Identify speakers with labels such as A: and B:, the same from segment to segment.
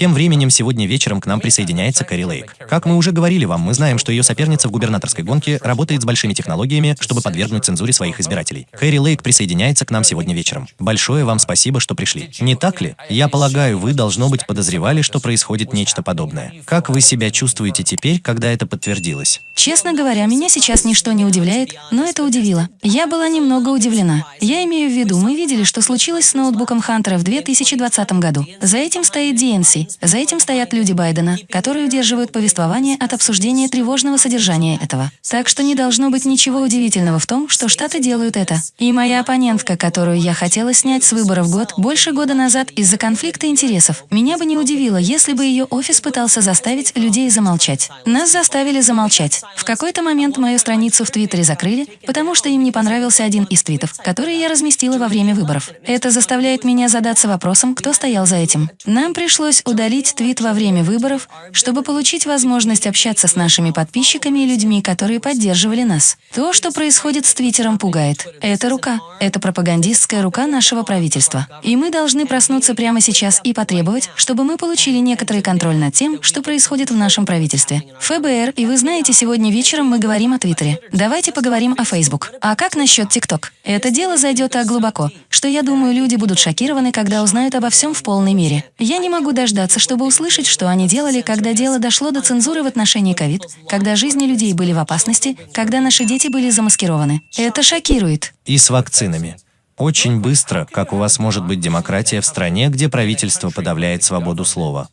A: Тем временем сегодня вечером к нам присоединяется Кэрри Лейк. Как мы уже говорили вам, мы знаем, что ее соперница в губернаторской гонке работает с большими технологиями, чтобы подвергнуть цензуре своих избирателей. Кэрри Лейк присоединяется к нам сегодня вечером. Большое вам спасибо, что пришли. Не так ли? Я полагаю, вы, должно быть, подозревали, что происходит нечто подобное. Как вы себя чувствуете теперь, когда это подтвердилось?
B: Честно говоря, меня сейчас ничто не удивляет, но это удивило. Я была немного удивлена. Я имею в виду, мы видели, что случилось с ноутбуком Хантера в 2020 году. За этим стоит DNC, за этим стоят люди Байдена, которые удерживают повествование от обсуждения тревожного содержания этого. Так что не должно быть ничего удивительного в том, что Штаты делают это. И моя оппонентка, которую я хотела снять с выборов год, больше года назад из-за конфликта интересов, меня бы не удивило, если бы ее офис пытался заставить людей замолчать. Нас заставили замолчать. В какой-то момент мою страницу в Твиттере закрыли, потому что им не понравился один из твитов, который я разместила во время выборов. Это заставляет меня задаться вопросом, кто стоял за этим. Нам пришлось удалить твит во время выборов, чтобы получить возможность общаться с нашими подписчиками и людьми, которые поддерживали нас. То, что происходит с Твиттером, пугает. Это рука. Это пропагандистская рука нашего правительства. И мы должны проснуться прямо сейчас и потребовать, чтобы мы получили некоторый контроль над тем, что происходит в нашем правительстве. ФБР, и вы знаете, сегодня вечером мы говорим о Твиттере. Давайте поговорим о Facebook. А как насчет ТикТок? Это дело зайдет так глубоко, что я думаю, люди будут шокированы, когда узнают обо всем в полной мере. Я не могу дождаться, чтобы услышать, что они делали, когда дело дошло до цензуры в отношении ковид, когда жизни людей были в опасности, когда наши дети были замаскированы. Это шокирует.
A: И с вакцинами. Очень быстро, как у вас может быть демократия в стране, где правительство подавляет свободу слова.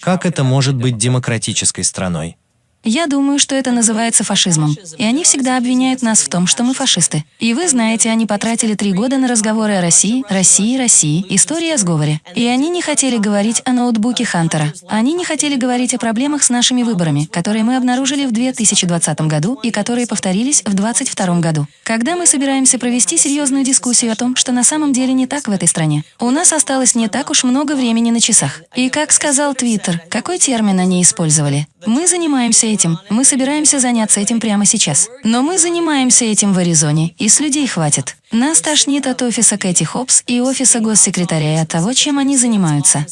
A: Как это может быть демократической страной?
B: Я думаю, что это называется фашизмом. И они всегда обвиняют нас в том, что мы фашисты. И вы знаете, они потратили три года на разговоры о России, России, России, истории о сговоре. И они не хотели говорить о ноутбуке Хантера. Они не хотели говорить о проблемах с нашими выборами, которые мы обнаружили в 2020 году и которые повторились в 2022 году. Когда мы собираемся провести серьезную дискуссию о том, что на самом деле не так в этой стране, у нас осталось не так уж много времени на часах. И как сказал Твиттер, какой термин они использовали? Мы занимаемся этим, мы собираемся заняться этим прямо сейчас. Но мы занимаемся этим в Аризоне, и с людей хватит. Нас тошнит от офиса Кэти Хопс и офиса госсекретаря и от того, чем они занимаются.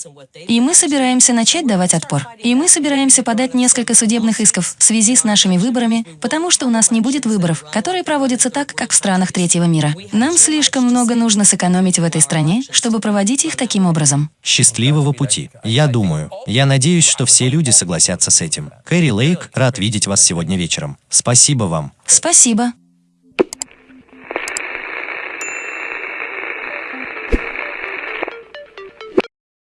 B: И мы собираемся начать давать отпор. И мы собираемся подать несколько судебных исков в связи с нашими выборами, потому что у нас не будет выборов, которые проводятся так, как в странах третьего мира. Нам слишком много нужно сэкономить в этой стране, чтобы проводить их таким образом.
A: Счастливого пути. Я думаю. Я надеюсь, что все люди согласятся с этим. Кэрри Лейк, рад видеть вас сегодня вечером. Спасибо вам.
B: Спасибо.